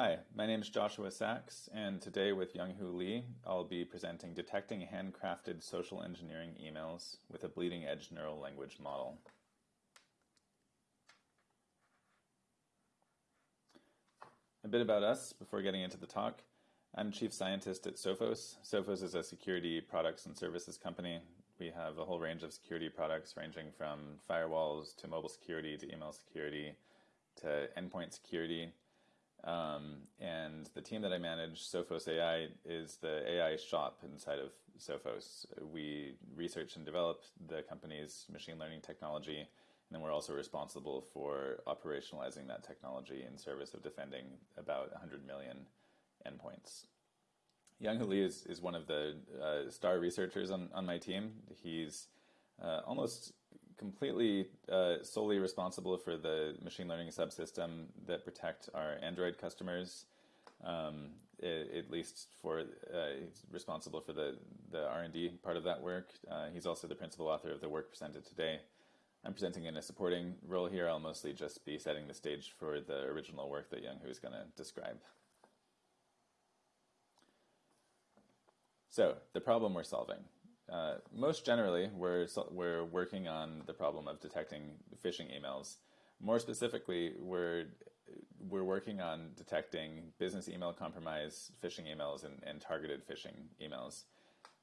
Hi, my name is Joshua Saxe, and today with Younghoo Lee, I'll be presenting Detecting Handcrafted Social Engineering Emails with a Bleeding Edge Neural Language Model. A bit about us before getting into the talk. I'm chief scientist at Sophos. Sophos is a security products and services company. We have a whole range of security products ranging from firewalls to mobile security to email security to endpoint security. Um, and the team that I manage, Sophos AI, is the AI shop inside of Sophos. We research and develop the company's machine learning technology, and then we're also responsible for operationalizing that technology in service of defending about 100 million endpoints. Younghoo Lee is, is one of the uh, star researchers on, on my team. He's uh, almost completely uh, solely responsible for the machine learning subsystem that protect our Android customers. Um, it, at least for uh, he's responsible for the the R and D part of that work. Uh, he's also the principal author of the work presented today. I'm presenting in a supporting role here. I'll mostly just be setting the stage for the original work that Younghoo is going to describe. So the problem we're solving. Uh, most generally, we're, we're working on the problem of detecting phishing emails. More specifically, we're, we're working on detecting business email compromise phishing emails and, and targeted phishing emails.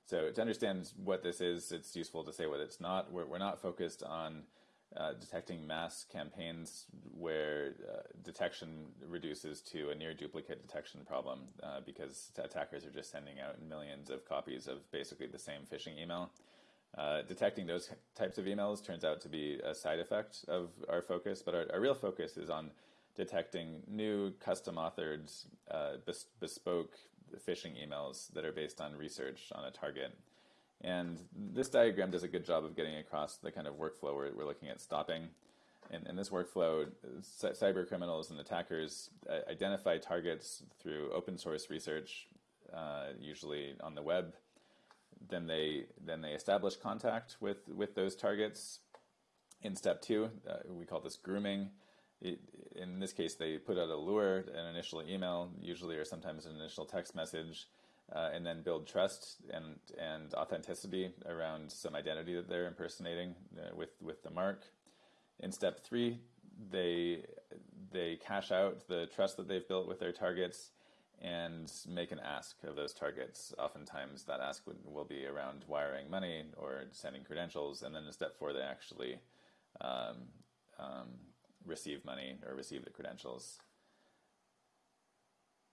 So to understand what this is, it's useful to say what it's not. We're, we're not focused on uh, detecting mass campaigns where uh, detection reduces to a near duplicate detection problem uh, because attackers are just sending out millions of copies of basically the same phishing email. Uh, detecting those types of emails turns out to be a side effect of our focus, but our, our real focus is on detecting new custom authored uh, bes bespoke phishing emails that are based on research on a target. And this diagram does a good job of getting across the kind of workflow we're, we're looking at stopping. In, in this workflow, cyber criminals and attackers uh, identify targets through open source research, uh, usually on the web. Then they then they establish contact with with those targets. In step two, uh, we call this grooming. It, in this case, they put out a lure, an initial email, usually or sometimes an initial text message, uh, and then build trust and and authenticity around some identity that they're impersonating uh, with with the mark. In step three, they they cash out the trust that they've built with their targets and make an ask of those targets. Oftentimes, that ask would, will be around wiring money or sending credentials, and then in step four, they actually um, um, receive money or receive the credentials.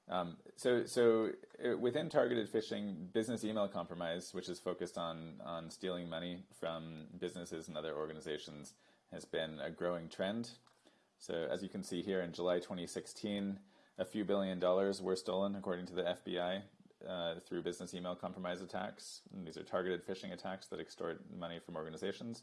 Um, so, so uh, within targeted phishing, business email compromise, which is focused on on stealing money from businesses and other organizations, has been a growing trend. So, as you can see here, in July 2016, a few billion dollars were stolen, according to the FBI, uh, through business email compromise attacks. And these are targeted phishing attacks that extort money from organizations.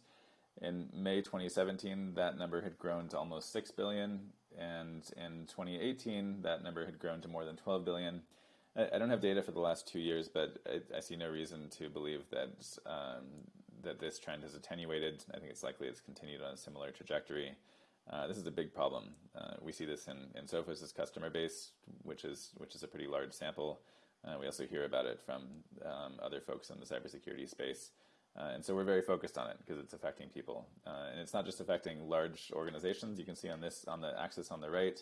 In May 2017, that number had grown to almost 6 billion, and in 2018, that number had grown to more than 12 billion. I, I don't have data for the last two years, but I, I see no reason to believe that um, that this trend has attenuated. I think it's likely it's continued on a similar trajectory. Uh, this is a big problem. Uh, we see this in, in Sophos' customer base, which is which is a pretty large sample. Uh, we also hear about it from um, other folks in the cybersecurity space. Uh, and so we're very focused on it because it's affecting people. Uh, and it's not just affecting large organizations. You can see on this, on the axis on the right,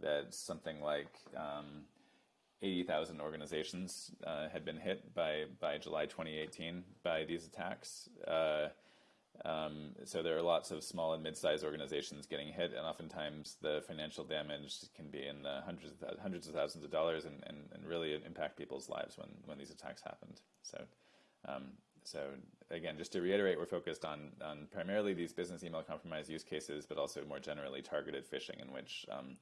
that something like um, 80,000 organizations uh, had been hit by, by July 2018 by these attacks. Uh, um, so there are lots of small and mid-sized organizations getting hit, and oftentimes the financial damage can be in the hundreds of, hundreds of thousands of dollars and, and, and really impact people's lives when, when these attacks happened. So um, so again, just to reiterate, we're focused on, on primarily these business email compromise use cases, but also more generally targeted phishing in which, um,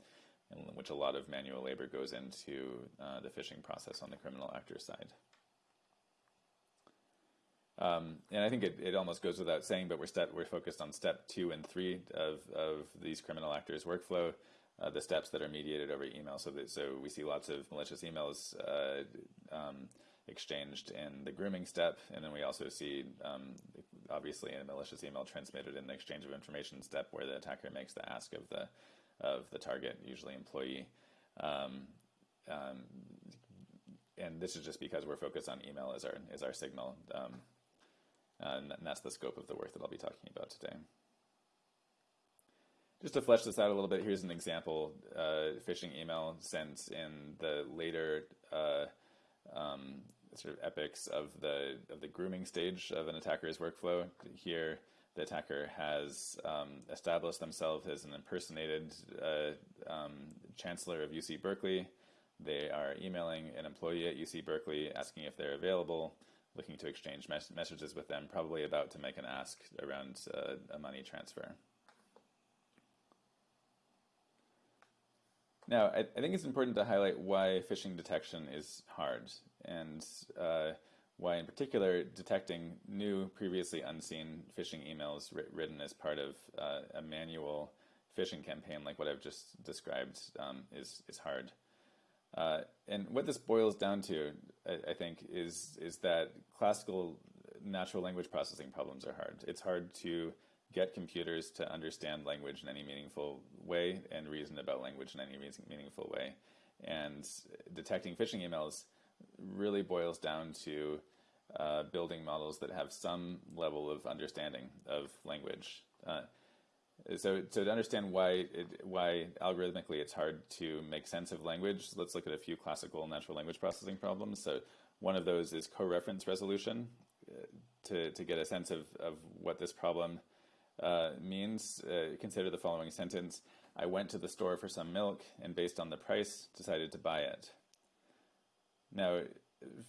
in which a lot of manual labor goes into uh, the phishing process on the criminal actor side. Um, and I think it, it almost goes without saying, but we're, step, we're focused on step two and three of, of these criminal actors workflow, uh, the steps that are mediated over email. So, that, so we see lots of malicious emails uh, um, exchanged in the grooming step, and then we also see, um, obviously, a malicious email transmitted in the exchange of information step, where the attacker makes the ask of the of the target, usually employee. Um, um, and this is just because we're focused on email as our as our signal, um, and that's the scope of the work that I'll be talking about today. Just to flesh this out a little bit, here's an example uh, phishing email sent in the later uh, um, sort of epics of the of the grooming stage of an attacker's workflow. Here, the attacker has um, established themselves as an impersonated uh, um, chancellor of UC Berkeley. They are emailing an employee at UC Berkeley asking if they're available, looking to exchange mes messages with them, probably about to make an ask around uh, a money transfer. Now, I, I, think it's important to highlight why phishing detection is hard, and uh, why, in particular, detecting new, previously unseen phishing emails written as part of uh, a manual phishing campaign, like what I've just described, um, is is hard. Uh, and what this boils down to, I, I, think, is is that classical natural language processing problems are hard. It's hard to get computers to understand language in any meaningful way and reason about language in any meaningful way. And detecting phishing emails really boils down to uh, building models that have some level of understanding of language. Uh, so, so to understand why it, why algorithmically it's hard to make sense of language, let's look at a few classical natural language processing problems. So, one of those is coreference resolution. Uh, to to get a sense of of what this problem uh, means, uh, consider the following sentence. I went to the store for some milk and based on the price decided to buy it. Now,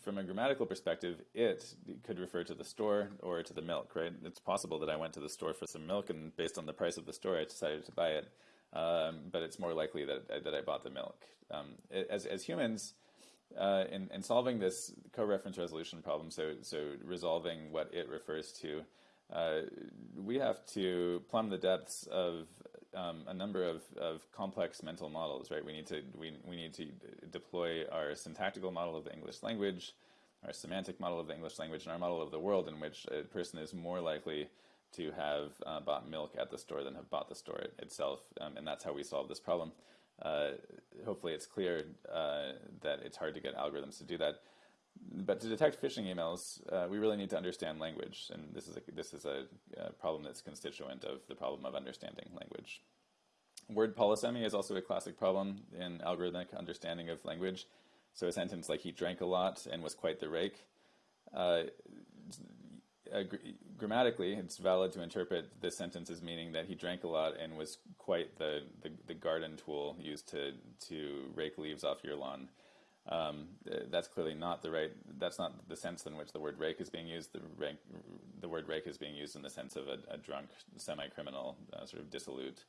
from a grammatical perspective, it could refer to the store or to the milk, right? It's possible that I went to the store for some milk and based on the price of the store, I decided to buy it. Um, but it's more likely that, that I bought the milk. Um, as, as humans, uh, in, in solving this co-reference resolution problem, so, so resolving what it refers to, uh, we have to plumb the depths of um, a number of, of complex mental models, right? We need to we, we need to deploy our syntactical model of the English language, our semantic model of the English language, and our model of the world in which a person is more likely to have uh, bought milk at the store than have bought the store itself, um, and that's how we solve this problem. Uh, hopefully, it's clear uh, that it's hard to get algorithms to do that. But to detect phishing emails, uh, we really need to understand language, and this is a, this is a, a, problem that's constituent of the problem of understanding language. Word polysemy is also a classic problem in algorithmic understanding of language. So a sentence like he drank a lot and was quite the rake. Uh, gr grammatically, it's valid to interpret this sentence as meaning that he drank a lot and was quite the, the, the garden tool used to, to rake leaves off your lawn. Um, that's clearly not the right. That's not the sense in which the word rake is being used. The, rank, the word rake is being used in the sense of a, a drunk, semi-criminal, uh, sort of dissolute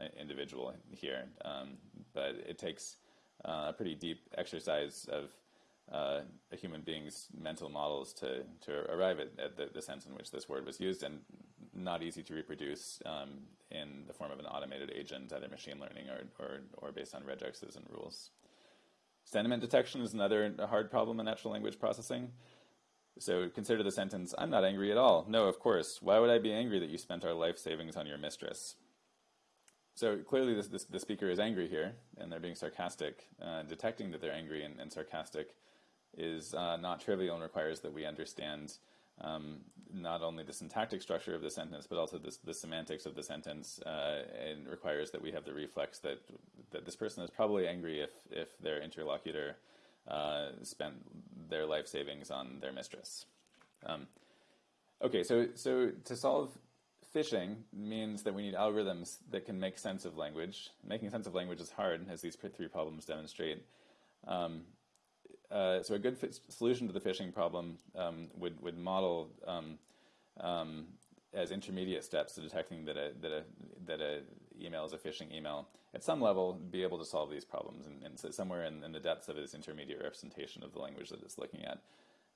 uh, individual here. Um, but it takes uh, a pretty deep exercise of uh, a human being's mental models to to arrive at, at the, the, sense in which this word was used, and not easy to reproduce um, in the form of an automated agent, either machine learning or or, or based on regexes and rules. Sentiment detection is another hard problem in natural language processing. So consider the sentence, I'm not angry at all. No, of course. Why would I be angry that you spent our life savings on your mistress? So clearly this, this, the speaker is angry here, and they're being sarcastic. Uh, detecting that they're angry and, and sarcastic is uh, not trivial and requires that we understand um, not only the syntactic structure of the sentence, but also this, the semantics of the sentence, uh, and requires that we have the reflex that that this person is probably angry if if their interlocutor uh, spent their life savings on their mistress. Um, okay, so so to solve phishing means that we need algorithms that can make sense of language. Making sense of language is hard, as these three problems demonstrate. Um, uh, so a good solution to the phishing problem um, would would model um, um, as intermediate steps to detecting that a that a that a email is a phishing email. At some level, be able to solve these problems, and, and so somewhere in, in, the depths of this intermediate representation of the language that it's looking at.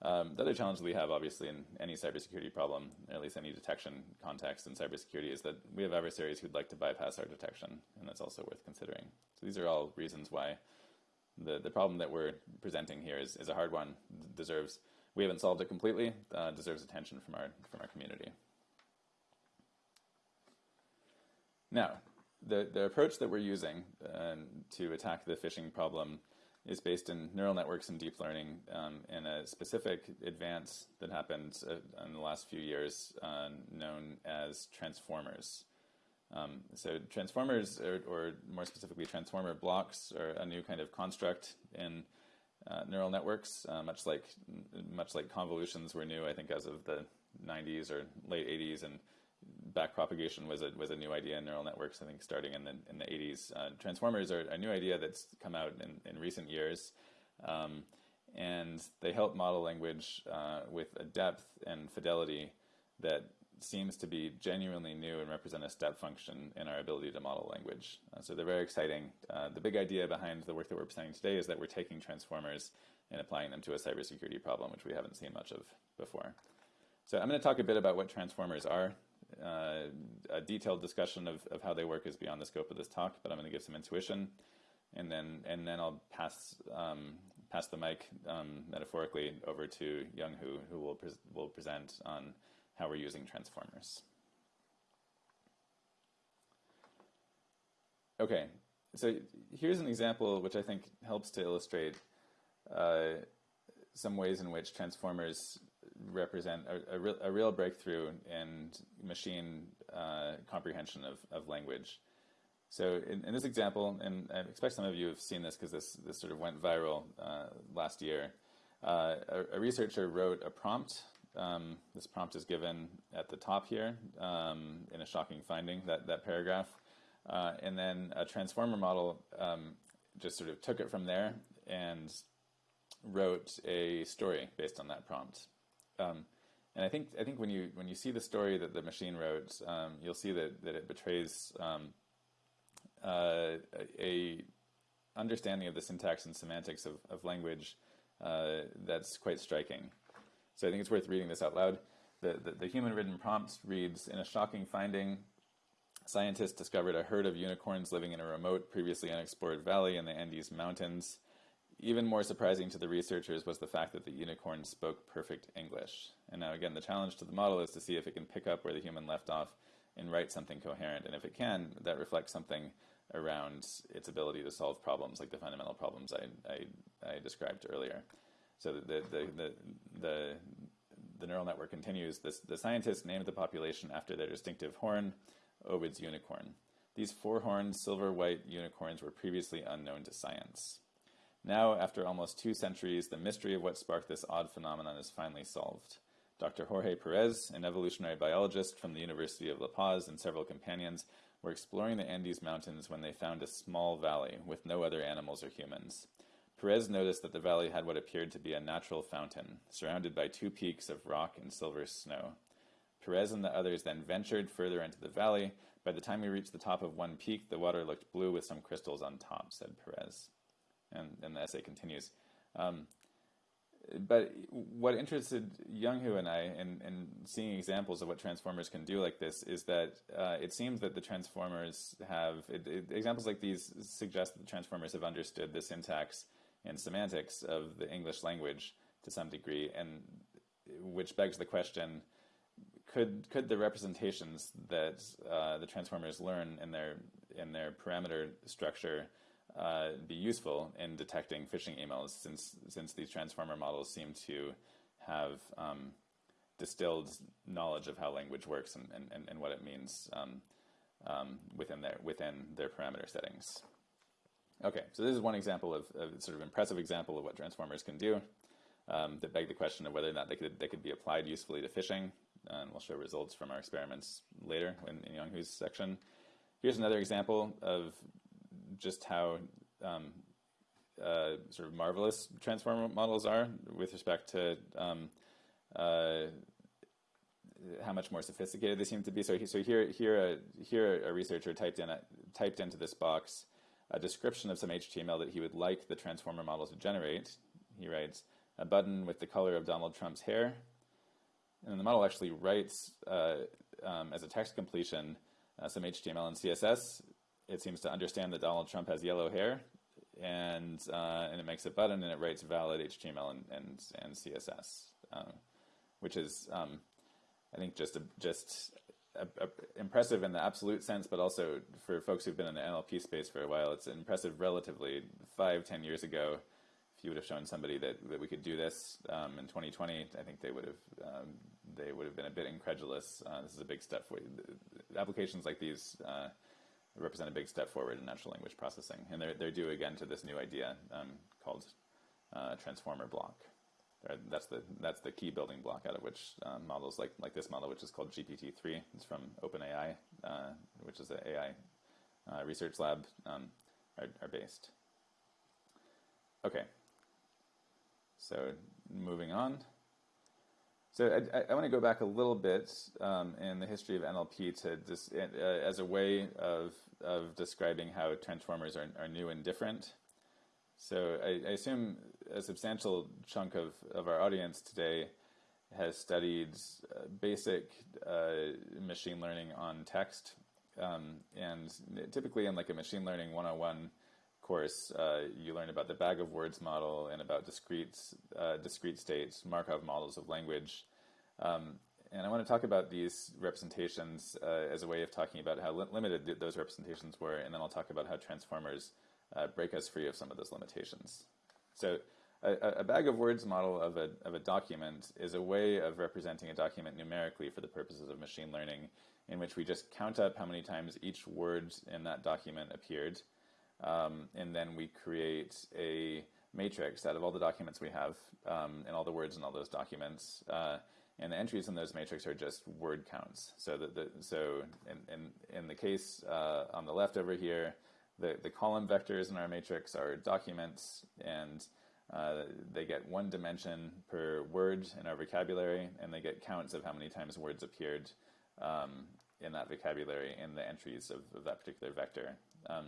Um, the other challenge we have, obviously, in any cybersecurity problem, or at least any detection context in cybersecurity, is that we have adversaries who'd like to bypass our detection, and that's also worth considering. So these are all reasons why the, the problem that we're presenting here is, is a hard one, deserves, we haven't solved it completely, uh, deserves attention from our, from our community. Now, the, the approach that we're using uh, to attack the phishing problem is based in neural networks and deep learning um, in a specific advance that happened uh, in the last few years uh, known as transformers. Um, so transformers, or, or, more specifically transformer blocks, are a new kind of construct in uh, neural networks, uh, much like much like convolutions were new, I think, as of the 90s or late 80s, and backpropagation was a was a new idea in neural networks. I think starting in the in the 80s. Uh, transformers are a new idea that's come out in, in recent years, um, and they help model language uh, with a depth and fidelity that seems to be genuinely new and represent a step function in our ability to model language. Uh, so they're very exciting. Uh, the big idea behind the work that we're presenting today is that we're taking transformers and applying them to a cybersecurity problem, which we haven't seen much of before. So I'm going to talk a bit about what transformers are. Uh, a detailed discussion of, of how they work is beyond the scope of this talk, but I'm going to give some intuition, and then and then I'll pass um, pass the mic um, metaphorically over to Younghoo, who will pre will present on how we're using transformers. Okay, so here's an example which I think helps to illustrate uh, some ways in which transformers represent a, a, real, a real breakthrough in machine uh, comprehension of, of language. So in, in, this example, and I expect some of you have seen this because this, this sort of went viral uh, last year, uh, a, a, researcher wrote a prompt um, this prompt is given at the top here um, in a shocking finding, that, that paragraph. Uh, and then a transformer model um, just sort of took it from there and wrote a story based on that prompt. Um, and I think I think when you when you see the story that the machine wrote, um, you'll see that, that it betrays um, uh, a understanding of the syntax and semantics of, of language uh, that's quite striking. So I think it's worth reading this out loud. The, the, the human-written prompt reads, in a shocking finding, scientists discovered a herd of unicorns living in a remote, previously unexplored valley in the Andes Mountains. Even more surprising to the researchers was the fact that the unicorns spoke perfect English. And now again, the challenge to the model is to see if it can pick up where the human left off and write something coherent. And if it can, that reflects something around its ability to solve problems like the fundamental problems I, I, I described earlier. So the, the, the, the, the neural network continues. This, the scientists named the population after their distinctive horn, Ovid's unicorn. These four-horned silver-white unicorns were previously unknown to science. Now, after almost two centuries, the mystery of what sparked this odd phenomenon is finally solved. Dr. Jorge Perez, an evolutionary biologist from the University of La Paz, and several companions were exploring the Andes Mountains when they found a small valley with no other animals or humans. Perez noticed that the valley had what appeared to be a natural fountain, surrounded by two peaks of rock and silver snow. Perez and the others then ventured further into the valley. By the time we reached the top of one peak, the water looked blue with some crystals on top, said Perez. And, the essay continues. Um, but what interested Younghoo and I in, in, seeing examples of what transformers can do like this is that uh, it seems that the transformers have, it, it, examples like these suggest that the transformers have understood the syntax and semantics of the English language to some degree, and which begs the question: Could could the representations that uh, the transformers learn in their in their parameter structure uh, be useful in detecting phishing emails? Since since these transformer models seem to have um, distilled knowledge of how language works and, and, and what it means um, um, within their within their parameter settings. Okay, so this is one example of, a sort of impressive example of what transformers can do um, that beg the question of whether or not they could, they could be applied usefully to phishing. And we'll show results from our experiments later in, in Younghoo's section. Here's another example of just how um, uh, sort of marvelous transformer models are with respect to um, uh, how much more sophisticated they seem to be. So, so here, here, a, here a researcher typed in a, typed into this box a description of some HTML that he would like the transformer model to generate. He writes, a button with the color of Donald Trump's hair. And the model actually writes, uh, um, as a text completion, uh, some HTML and CSS. It seems to understand that Donald Trump has yellow hair, and, uh, and it makes a button and it writes valid HTML and, and, and CSS, uh, which is, um, I think, just a, just impressive in the absolute sense, but also for folks who've been in the NLP space for a while, it's impressive relatively. Five, ten years ago, if you would have shown somebody that, that we could do this um, in 2020, I think they would have um, they would have been a bit incredulous. Uh, this is a big step for applications like these. Uh, represent a big step forward in natural language processing, and they're they're due again to this new idea um, called uh, transformer block. That's the that's the key building block out of which uh, models like like this model, which is called GPT-3. It's from OpenAI, uh, which is an AI uh, research lab, um, are, are based. Okay. So moving on. So I, I, want to go back a little bit um, in the history of NLP to just uh, as a way of of describing how transformers are, are new and different. So I, I, assume a substantial chunk of, of our audience today has studied uh, basic uh, machine learning on text. Um, and typically in like a machine learning 101 course, uh, you learn about the bag of words model and about discrete, uh, discrete states, Markov models of language. Um, and I want to talk about these representations uh, as a way of talking about how li limited th those representations were, and then I'll talk about how transformers uh, break us free of some of those limitations. So a, a, bag of words model of a, of a document is a way of representing a document numerically for the purposes of machine learning in which we just count up how many times each word in that document appeared, um, and then we create a matrix out of all the documents we have um, and all the words in all those documents. Uh, and the entries in those matrix are just word counts. So, the, the so in, in, in the case uh, on the left over here, the, the column vectors in our matrix are documents, and uh, they get one dimension per word in our vocabulary, and they get counts of how many times words appeared um, in that vocabulary in the entries of, of that particular vector. Um,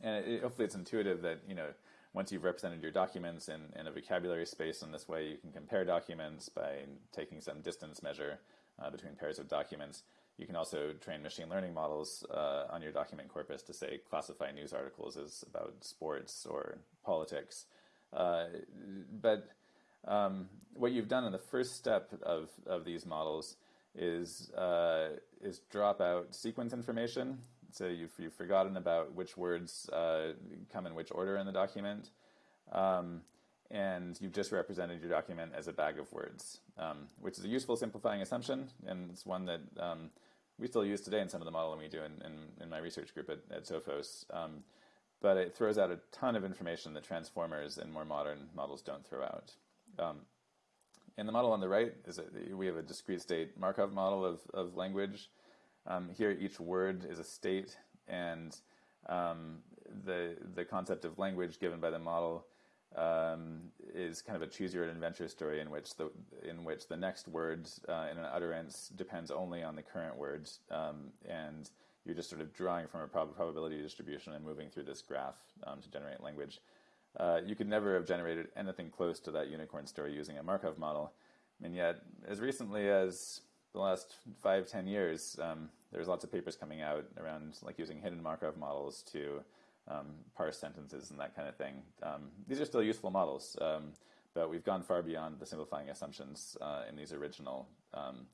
and it, hopefully it's intuitive that, you know, once you've represented your documents in, in a vocabulary space in this way, you can compare documents by taking some distance measure uh, between pairs of documents. You can also train machine learning models uh, on your document corpus to say classify news articles as about sports or politics. Uh, but um, what you've done in the first step of, of these models is uh, is drop out sequence information. So you've, you've forgotten about which words uh, come in which order in the document. Um, and you've just represented your document as a bag of words, um, which is a useful simplifying assumption, and it's one that um, we still use today in some of the modeling we do in, in, in my research group at, at Sophos. Um, but it throws out a ton of information that transformers and more modern models don't throw out. Um, in the model on the right is a, we have a discrete state Markov model of, of language. Um, here, each word is a state, and um, the the concept of language given by the model um, is kind of a choose your own adventure story in which the in which the next word uh, in an utterance depends only on the current word, um, and you're just sort of drawing from a prob probability distribution and moving through this graph um, to generate language. Uh, you could never have generated anything close to that unicorn story using a Markov model, and yet as recently as the last five ten years, um, there's lots of papers coming out around like using hidden Markov models to parse sentences and that kind of thing. Um, these are still useful models, um, but we've gone far beyond the simplifying assumptions uh, in these original um,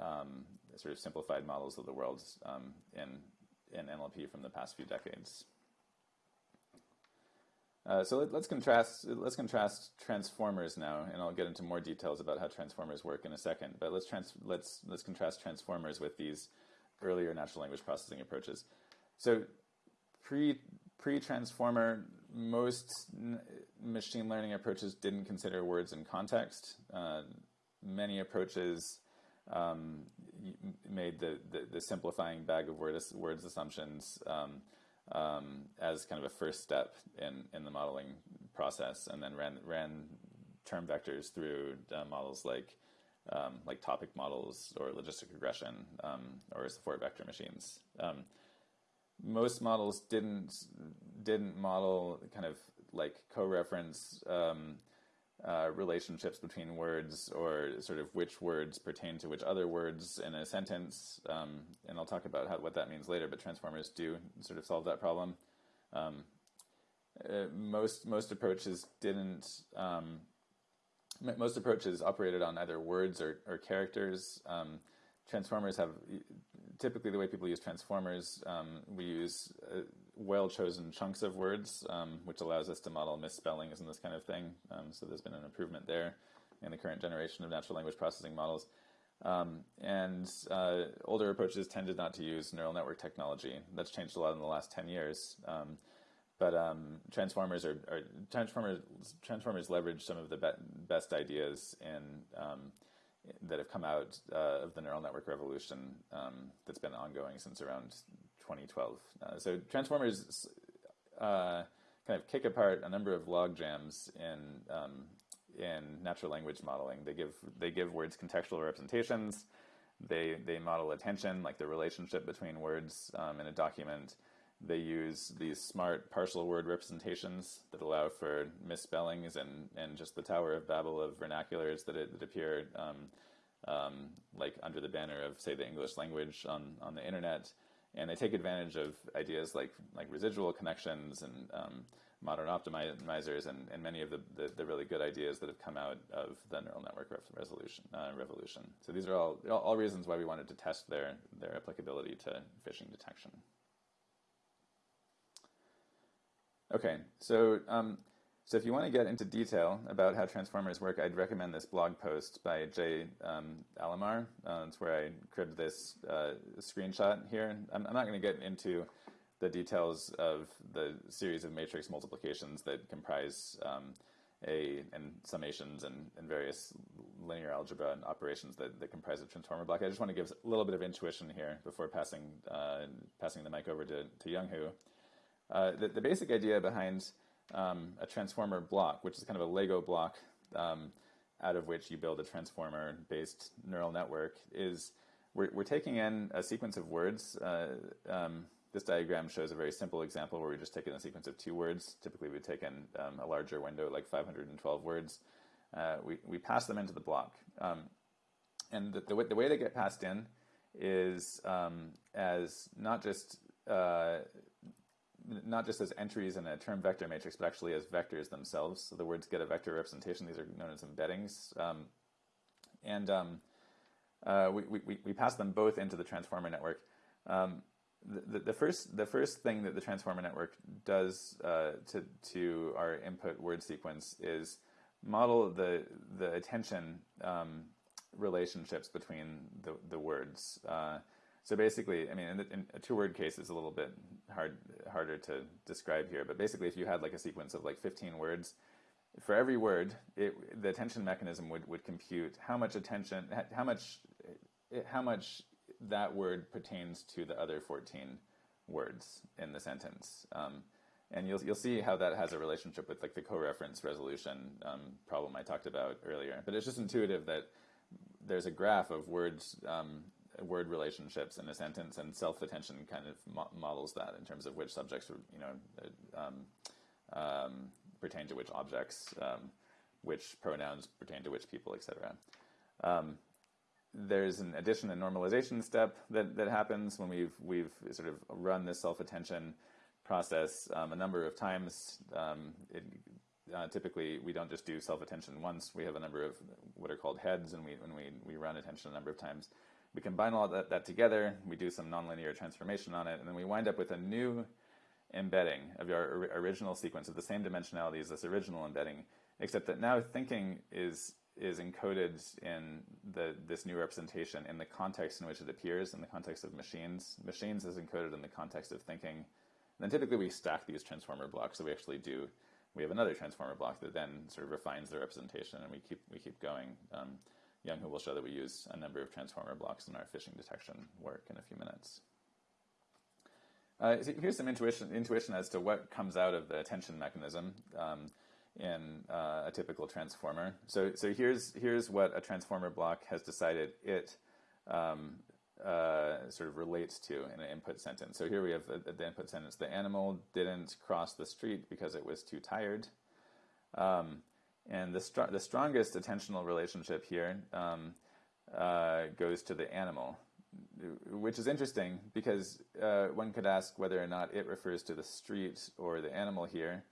um, sort of simplified models of the world um, in, in NLP from the past few decades. Uh, so let, us contrast. Let's contrast transformers now, and I'll get into more details about how transformers work in a second. But let's trans, let's let's contrast transformers with these earlier natural language processing approaches. So pre pre transformer, most machine learning approaches didn't consider words in context. Uh, many approaches um, made the, the, the, simplifying bag of word, words assumptions um, um, as kind of a first step in, in the modeling process, and then ran ran term vectors through uh, models like um, like topic models or logistic regression um, or support vector machines. Um, most models didn't didn't model kind of like co-reference um, uh, relationships between words or sort of which words pertain to which other words in a sentence. Um, and I'll talk about how, what that means later. But transformers do sort of solve that problem. Um, uh, most most approaches didn't. Um, most approaches operated on either words or, or characters. Transformers have typically the way people use transformers, um, we use uh, well-chosen chunks of words, um, which allows us to model misspellings and this kind of thing. Um, so there's been an improvement there in the current generation of natural language processing models. Um, and uh, older approaches tended not to use neural network technology. That's changed a lot in the last 10 years. Um, but um, transformers are, are, transformers transformers leverage some of the be best ideas in that have come out uh, of the neural network revolution um, that's been ongoing since around 2012. Uh, so transformers uh, kind of kick apart a number of log jams in um, in natural language modeling. They give they give words contextual representations. They they model attention, like the relationship between words um, in a document. They use these smart partial word representations that allow for misspellings and, and just the Tower of Babel of vernaculars that, it, that appear um, um, like under the banner of, say, the English language on, on the internet. And they take advantage of ideas like, like residual connections and um, modern optimizers and, and many of the, the, the, really good ideas that have come out of the neural network resolution, uh, revolution. So these are all, all reasons why we wanted to test their, their applicability to phishing detection. Okay, so um, so if you want to get into detail about how transformers work, I'd recommend this blog post by Jay um, Alammar. Uh, it's where I cribbed this uh, screenshot here. I'm, I'm not going to get into the details of the series of matrix multiplications that comprise um, a and summations and, and, various linear algebra and operations that, that comprise a transformer block. I just want to give a little bit of intuition here before passing uh, passing the mic over to, to Younghoo. Uh, the, the, basic idea behind um, a transformer block, which is kind of a Lego block um, out of which you build a transformer-based neural network, is we're, we're, taking in a sequence of words. Uh, um, this diagram shows a very simple example where we just take in a sequence of two words. Typically, we take in um, a larger window, like 512 words. Uh, we, we pass them into the block. Um, and the, the, way, the way they get passed in is um, as not just uh, not just as entries in a term vector matrix, but actually as vectors themselves. So the words get a vector representation. These are known as embeddings. Um, and um, uh, we, we, we pass them both into the transformer network. Um, the, the, first, the first thing that the transformer network does uh, to, to our input word sequence is model the, the attention um, relationships between the, the words. Uh, so basically, I mean, in, in a two-word case is a little bit hard harder to describe here, but basically, if you had like a sequence of like 15 words, for every word, it, the attention mechanism would, would compute how much attention, how much, how much that word pertains to the other 14 words in the sentence. Um, and you'll, you'll see how that has a relationship with like the co-reference resolution um, problem I talked about earlier. But it's just intuitive that there's a graph of words um, word relationships in a sentence, and self-attention kind of mo models that in terms of which subjects, you know, um, um, pertain to which objects, um, which pronouns pertain to which people, etc. Um, there's an addition and normalization step that, that happens when we've we've sort of run this self-attention process um, a number of times. It, uh, typically, we don't just do self-attention once. We have a number of what are called heads, and we when we, we run attention a number of times. We combine all that, that together, we do some nonlinear transformation on it, and then we wind up with a new embedding of our original sequence of the same dimensionality as this original embedding, except that now thinking is is encoded in the this new representation in the context in which it appears, in the context of machines. Machines is encoded in the context of thinking. And then typically we stack these transformer blocks, so we actually do, we have another transformer block that then sort of refines the representation, and we keep, we keep going. Um, Younghoo will show that we use a number of transformer blocks in our phishing detection work in a few minutes. Uh, so here's some intuition, intuition as to what comes out of the attention mechanism um, in uh, a typical transformer. So, so here's, here's what a transformer block has decided it um, uh, sort of relates to in an input sentence. So here we have the, the, input sentence. The animal didn't cross the street because it was too tired. Um, and the, str the strongest attentional relationship here um, uh, goes to the animal, which is interesting because uh, one could ask whether or not it refers to the street or the animal here.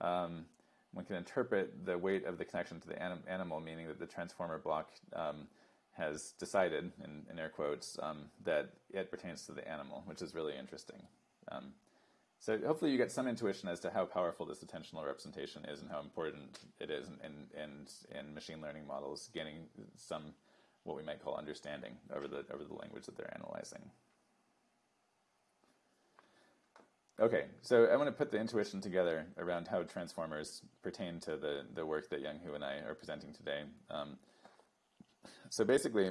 Um, one can interpret the weight of the connection to the anim animal, meaning that the transformer block um, has decided, in, in air quotes, um, that it pertains to the animal, which is really interesting. So hopefully you get some intuition as to how powerful this attentional representation is and how important it is in, in, in machine learning models gaining some what we might call understanding over the, over the language that they're analyzing. Okay, so I want to put the intuition together around how transformers pertain to the, the work that Younghoo and I are presenting today. Um, so basically,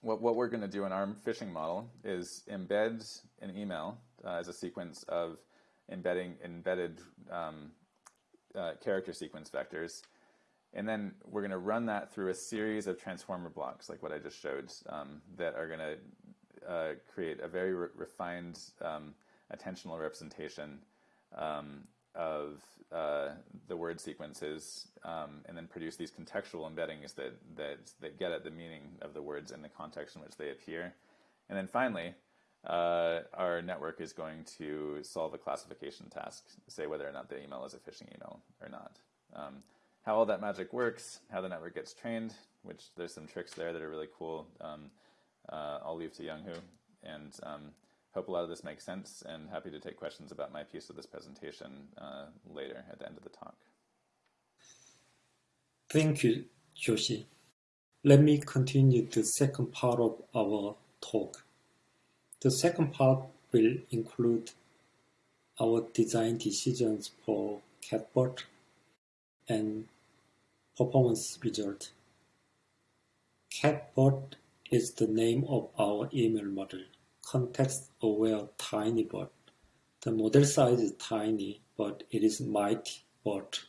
what, what we're going to do in our phishing model is embed an email uh, as a sequence of embedding embedded um, uh, character sequence vectors. And then we're going to run that through a series of transformer blocks, like what I just showed, um, that are going to uh, create a very re refined um, attentional representation um, of uh, the word sequences um, and then produce these contextual embeddings that, that, that get at the meaning of the words in the context in which they appear. And then finally, uh, our network is going to solve a classification task, say whether or not the email is a phishing email or not. Um, how all that magic works, how the network gets trained, which there's some tricks there that are really cool. Um, uh, I'll leave to Younghoo. And um, Hope a lot of this makes sense and happy to take questions about my piece of this presentation uh, later at the end of the talk. Thank you, Joshi. Let me continue the second part of our talk. The second part will include our design decisions for CatBERT and performance result. CatBERT is the name of our email model context-aware tiny BERT. The model size is tiny, but it is mighty BERT.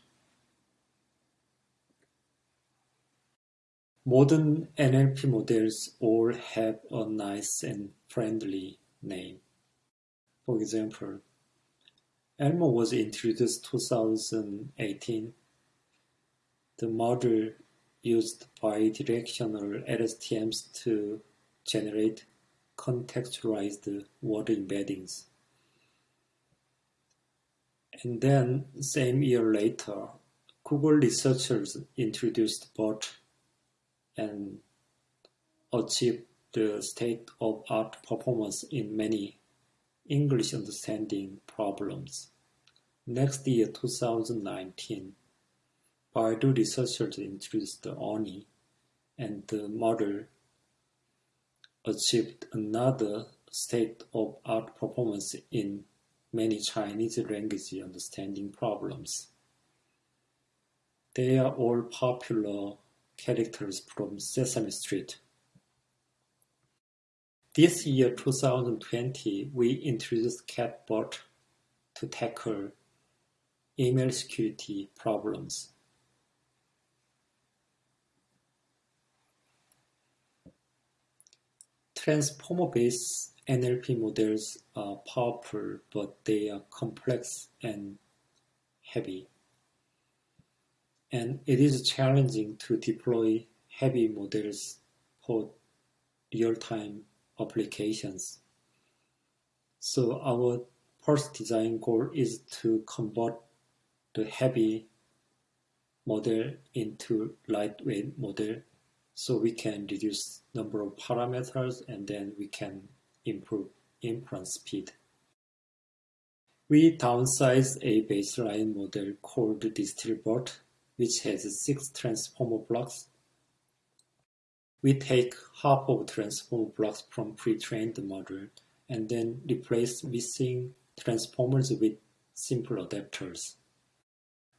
Modern NLP models all have a nice and friendly name. For example, ELMo was introduced 2018. The model used bidirectional LSTMs to generate contextualized word embeddings. And then, same year later, Google researchers introduced BERT and achieved the state-of-art performance in many English understanding problems. Next year, 2019, Baidu researchers introduced the ERNIE, and the model achieved another state-of-art performance in many Chinese language understanding problems. They are all popular characters from Sesame Street. This year, 2020, we introduced CatBERT to tackle email security problems. Transformer-based NLP models are powerful, but they are complex and heavy. And it is challenging to deploy heavy models for real-time applications. So our first design goal is to convert the heavy model into lightweight model so we can reduce number of parameters and then we can improve inference speed. We downsize a baseline model called DistilBERT, which has six transformer blocks. We take half of transformer blocks from pre-trained model and then replace missing transformers with simple adapters.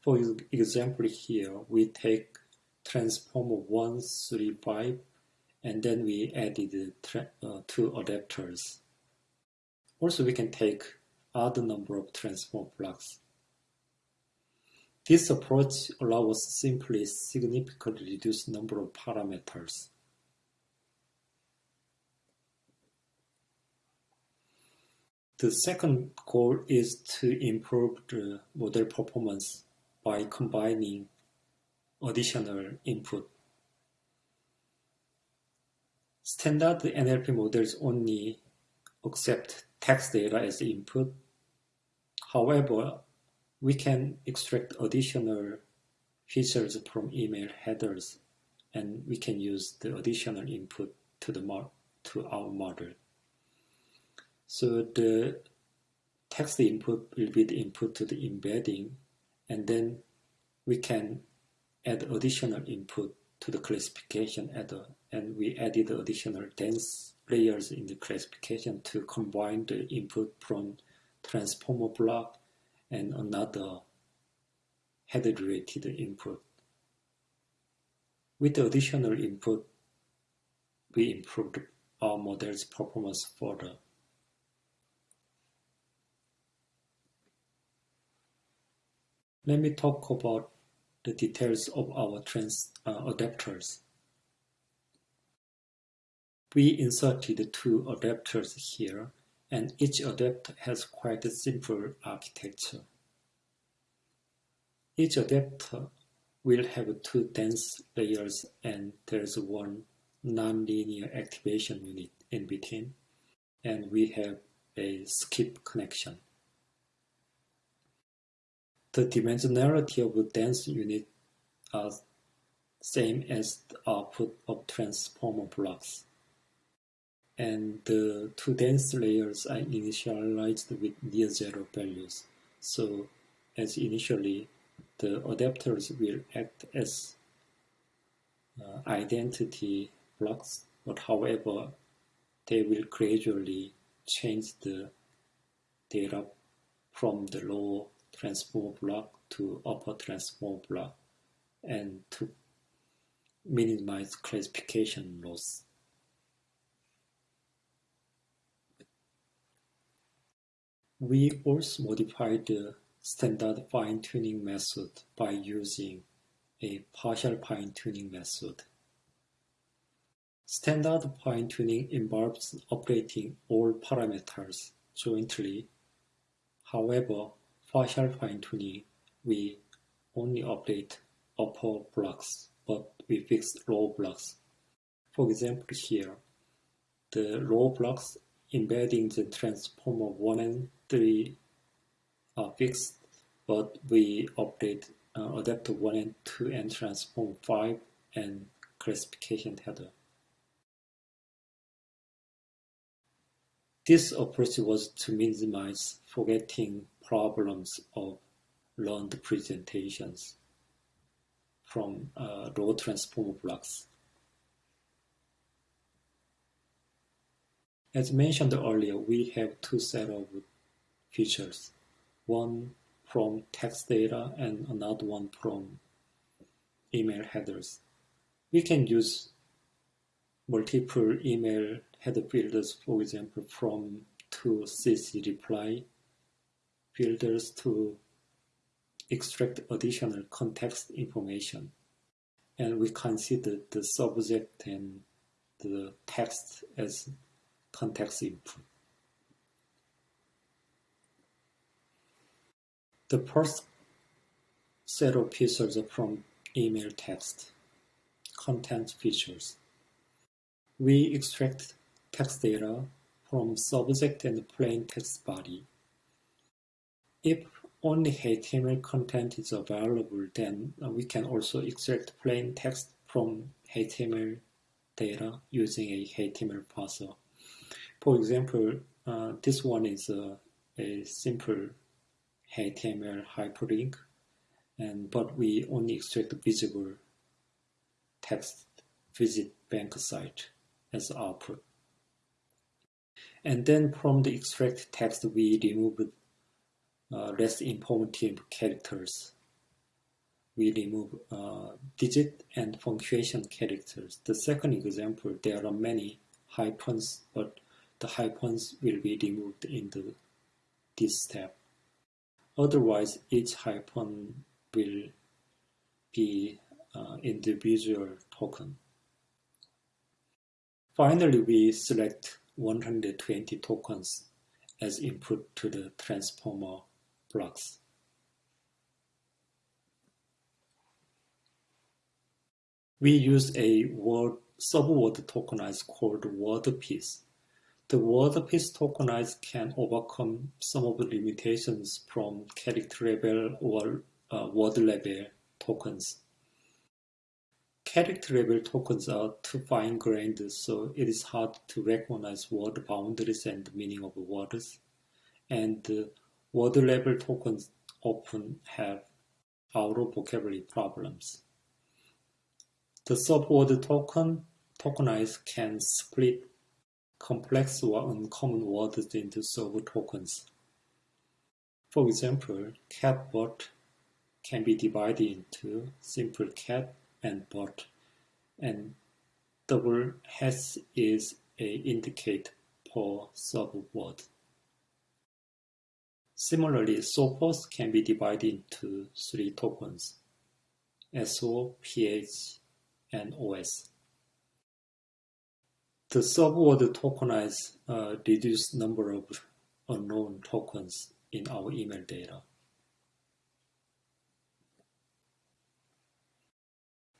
For example here, we take transformer 135 and then we added uh, two adapters. Also we can take other number of transformer blocks. This approach allows simply significantly reduce number of parameters. The second goal is to improve the model performance by combining additional input. Standard NLP models only accept text data as input. However, we can extract additional features from email headers and we can use the additional input to the to our model. So the text input will be the input to the embedding, and then we can add additional input to the classification adder, and we added additional dense layers in the classification to combine the input from transformer block and another header-related input. With the additional input, we improved our model's performance further. Let me talk about the details of our trans uh, adapters. We inserted two adapters here, and each adapter has quite a simple architecture. Each adapter will have two dense layers and there's one nonlinear activation unit in between, and we have a skip connection. The dimensionality of the dense unit are same as the output of transformer blocks. And the two dense layers are initialized with near zero values. So as initially, the adapters will act as uh, identity blocks, but however, they will gradually change the data from the lower transform block to upper transform block and to minimize classification loss. We also modified the standard fine-tuning method by using a partial fine-tuning method. Standard fine-tuning involves updating all parameters jointly. However, partial fine-tuning, we only update upper blocks, but we fix low blocks. For example, here, the low blocks embedding the transformer 1 and 3 are fixed, but we update uh, adapter 1 and 2 and transform 5 and classification header. This approach was to minimize forgetting problems of learned presentations from uh, raw transformer blocks. As mentioned earlier, we have two set of features, one from text data and another one from email headers. We can use multiple email header filters, for example, from to CC reply filters to extract additional context information. And we consider the subject and the text as context input. The first set of features from email text, content features. We extract text data from subject and plain text body. If only HTML content is available, then we can also extract plain text from HTML data using a HTML parser. For example, uh, this one is a, a simple HTML hyperlink, and but we only extract visible text visit bank site as output. And then from the extract text, we remove uh, less informative characters. We remove uh, digit and punctuation characters. The second example, there are many hyphens, but the hyphens will be removed in the, this step. Otherwise, each hyphen will be uh, individual token. Finally, we select 120 tokens as input to the transformer blocks. We use a word subword tokenize called WordPiece the WordPiece tokenize can overcome some of the limitations from character level or uh, word level tokens. character level tokens are too fine-grained, so it is hard to recognize word boundaries and meaning of words. And uh, word level tokens often have out of vocabulary problems. The subword token tokenize can split complex or uncommon words into sub-tokens. For example, CatBERT can be divided into simple cat and BERT, and double has is a indicate per subword. Similarly, sophos can be divided into three tokens, SO, PH, and OS. The subword tokenize reduced number of unknown tokens in our email data.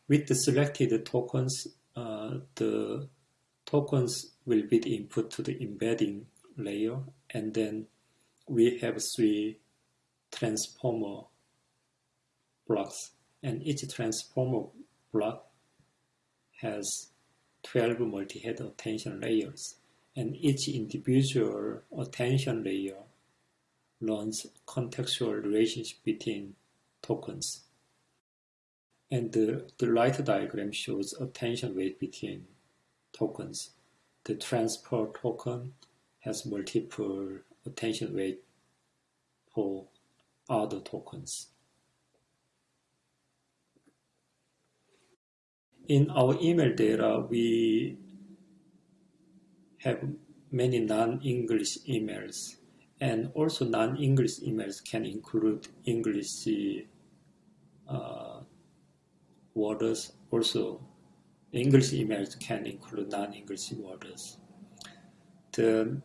With the selected tokens, uh, the tokens will be the input to the embedding layer, and then we have three transformer blocks, and each transformer block has 12 multi-head attention layers, and each individual attention layer learns contextual relationship between tokens. And the, the right diagram shows attention weight between tokens. The transfer token has multiple attention weight for other tokens. In our email data, we have many non-English emails and also non-English emails can include English uh, words. Also, English emails can include non-English words. The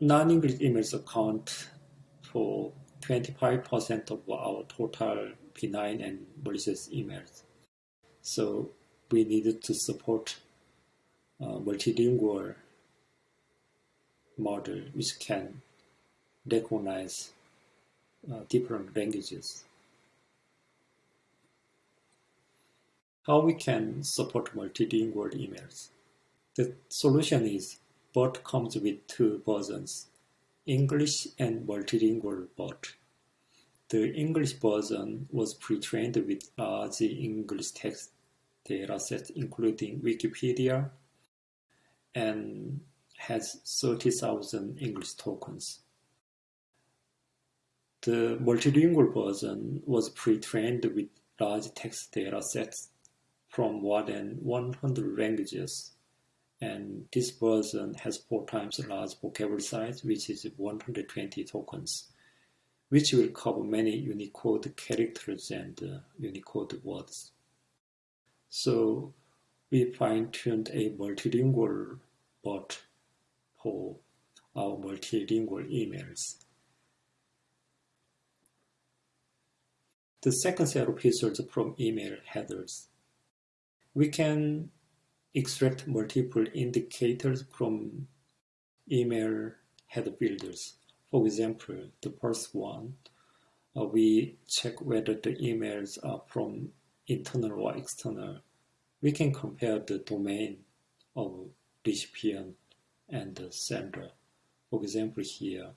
non-English emails account for 25% of our total benign and malicious emails. So we needed to support a multilingual model which can recognize uh, different languages. How we can support multilingual emails? The solution is BERT comes with two versions, English and multilingual BERT. The English version was pre-trained with large English text datasets including Wikipedia and has 30,000 English tokens. The multilingual version was pre-trained with large text datasets from more than 100 languages and this version has four times large vocabulary size, which is 120 tokens, which will cover many Unicode characters and uh, Unicode words. So we fine-tuned a multilingual BERT for our multilingual emails. The second set of results from email headers. We can extract multiple indicators from email header builders. For example, the first one, uh, we check whether the emails are from internal or external. We can compare the domain of recipient and the sender. For example, here,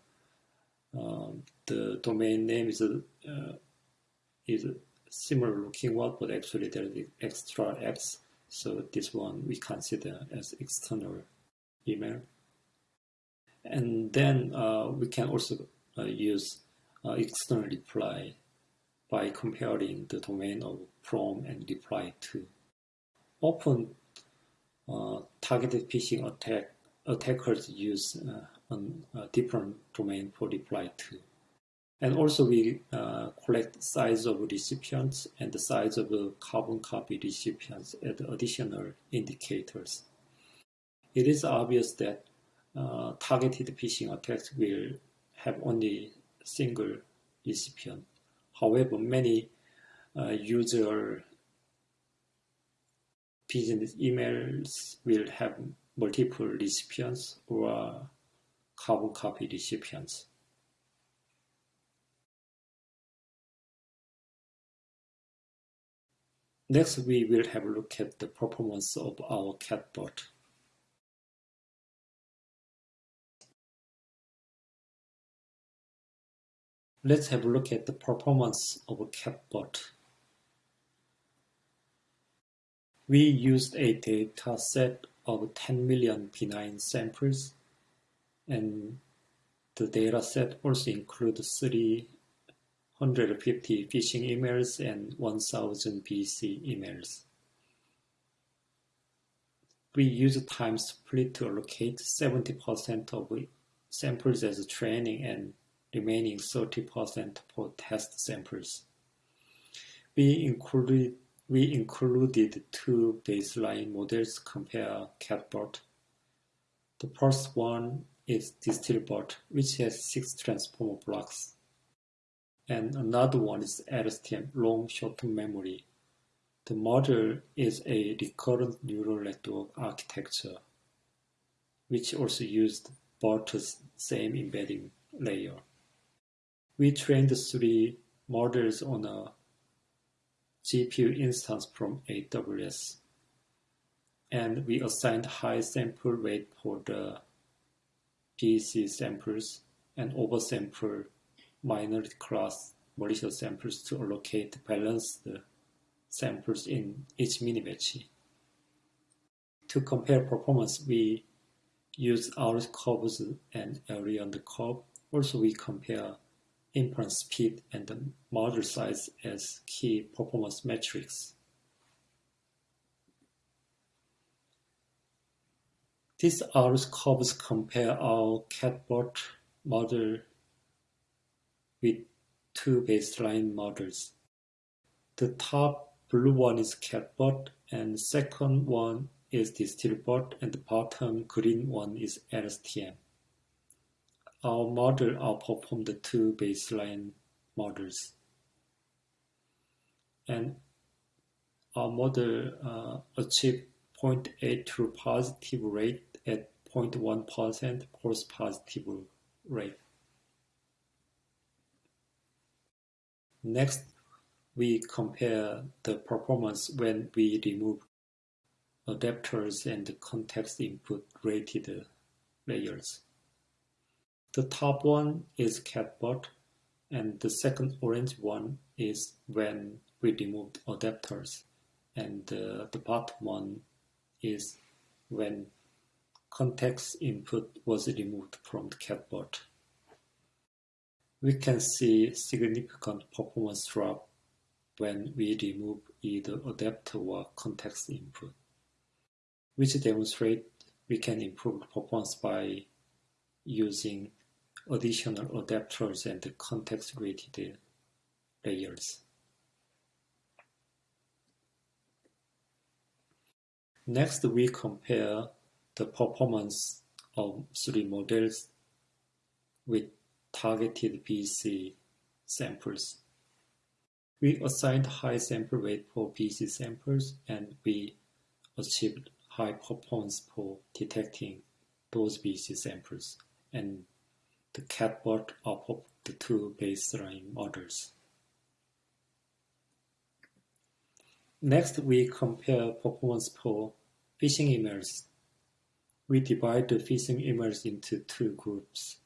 uh, the domain name is, uh, is similar looking one, but actually there is extra X so this one we consider as external email. And then uh, we can also uh, use uh, external reply by comparing the domain of from and reply to. Often uh, targeted phishing attack attackers use uh, a different domain for reply to. And also we uh, collect size of recipients and the size of the carbon copy recipients as additional indicators. It is obvious that uh, targeted phishing attacks will have only single recipient. However, many uh, user business emails will have multiple recipients or carbon copy recipients. Next, we will have a look at the performance of our CatBERT. Let's have a look at the performance of a CatBERT. We used a data set of 10 million benign samples, and the data set also includes 350 phishing emails and 1000 BC emails. We use time split to allocate 70% of samples as training and remaining 30% for test samples. We included we included two baseline models compare CatBERT. The first one is DistilBERT, which has six transformer blocks. And another one is LSTM, long short-term memory. The model is a recurrent neural network architecture, which also used BERT's same embedding layer. We trained three models on a GPU instance from AWS. And we assigned high sample weight for the BC samples and oversample minority class malicious samples to allocate balanced samples in each mini-batch. To compare performance, we use our curves and area on the curve. Also, we compare inference speed and the model size as key performance metrics. These R curves compare our CatBERT model with two baseline models. The top blue one is CatBERT and second one is DistilBERT and the bottom green one is LSTM our model outperformed the two baseline models. And our model uh, achieved 0.82 positive rate at 0.1% false positive rate. Next, we compare the performance when we remove adapters and context input rated layers. The top one is CatBERT and the second orange one is when we removed adapters and uh, the bottom one is when context input was removed from the CatBERT. We can see significant performance drop when we remove either adapter or context input, which demonstrate we can improve performance by using additional adapters and context-rated layers. Next, we compare the performance of three models with targeted BC samples. We assigned high sample weight for BC samples and we achieved high performance for detecting those BC samples and the CatBERT of the two baseline models. Next, we compare performance for phishing emails. We divide the phishing emails into two groups,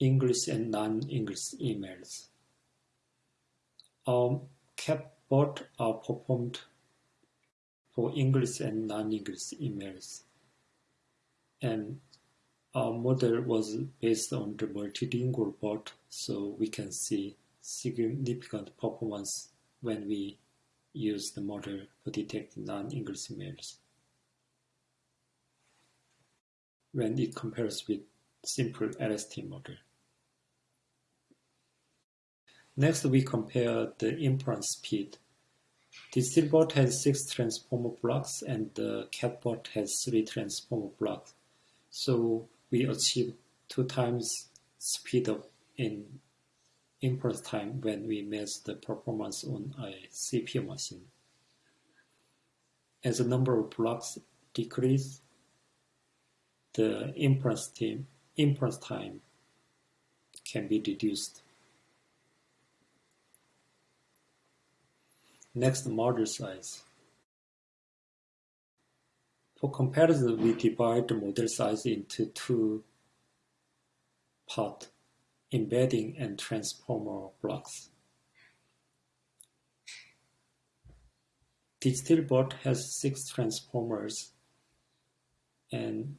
English and non-English emails. Our CatBERT are performed for English and non-English emails. And our model was based on the multilingual BERT, so we can see significant performance when we use the model for detecting non-English emails. When it compares with simple LST model. Next, we compare the inference speed. The DistilBERT has six transformer blocks and the CatBERT has three transformer blocks. So we achieve two times speed up in inference time when we measure the performance on a CPU machine. As the number of blocks decrease, the inference time, inference time can be reduced. Next, model size. For comparison, we divide the model size into two parts, embedding and transformer blocks. DistilBERT has six transformers and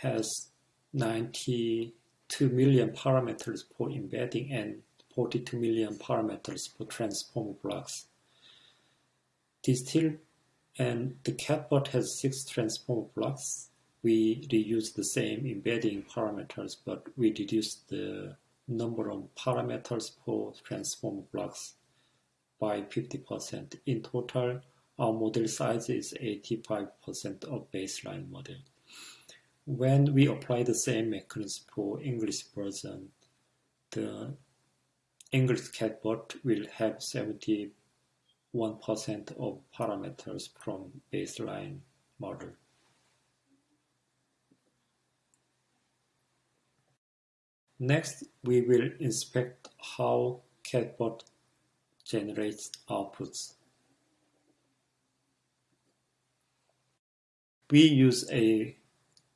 has 92 million parameters for embedding and 42 million parameters for transformer blocks. Distill and the CatBERT has six transformer blocks. We reuse the same embedding parameters, but we reduce the number of parameters for transformer blocks by 50%. In total, our model size is 85% of baseline model. When we apply the same mechanism for English version, the English catbot will have 71% of parameters from baseline model. Next, we will inspect how CatBERT generates outputs. We use a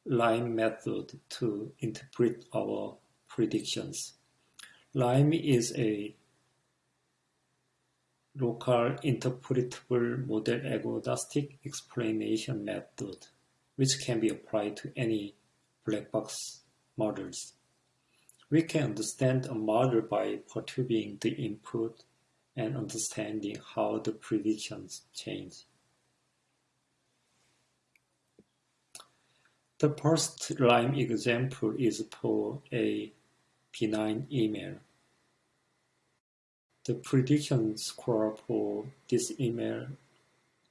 LIME method to interpret our predictions. LIME is a local interpretable model agnostic explanation method which can be applied to any black box models. We can understand a model by perturbing the input and understanding how the predictions change. The first LIME example is for a benign email. The prediction score for this email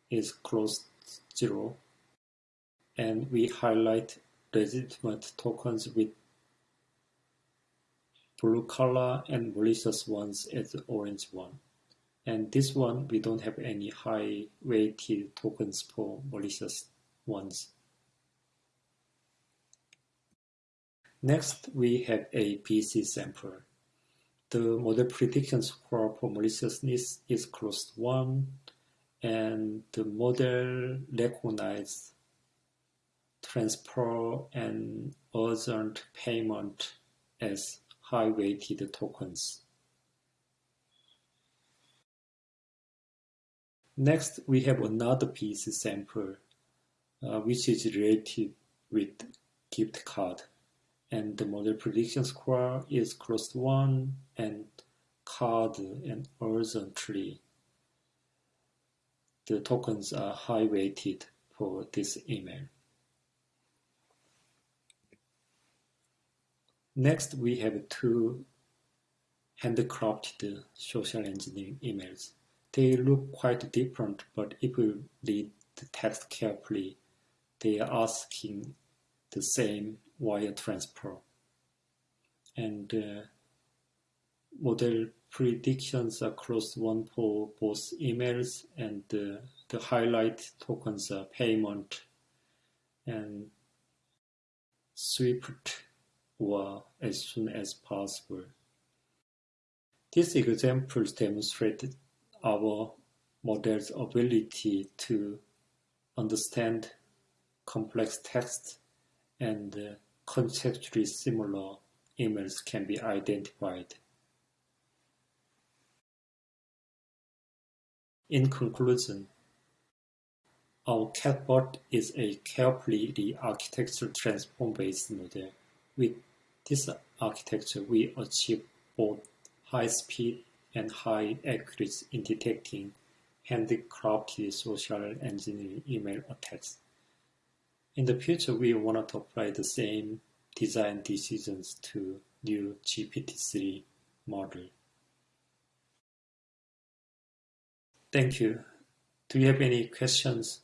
is close to zero, and we highlight legitimate tokens with blue color and malicious ones as orange one. And this one, we don't have any high weighted tokens for malicious ones. Next, we have a BC sample. The model prediction score for maliciousness is close to 1, and the model recognizes transfer and urgent payment as high-weighted tokens. Next, we have another BC sample, uh, which is related with gift card and the model prediction score is to 1 and card and horizontally the tokens are high weighted for this email. Next, we have two handcrafted social engineering emails. They look quite different, but if we read the text carefully, they are asking the same wire transfer. And uh, model predictions across one for both emails and uh, the highlight tokens are payment and swift or as soon as possible. These examples demonstrate our model's ability to understand complex text and uh, conceptually similar emails can be identified. In conclusion, our CatBERT is a carefully re-architectured transform-based model. With this architecture, we achieve both high speed and high accuracy in detecting handcrafted social engineering email attacks. In the future, we want to apply the same design decisions to new GPT-3 model. Thank you. Do you have any questions?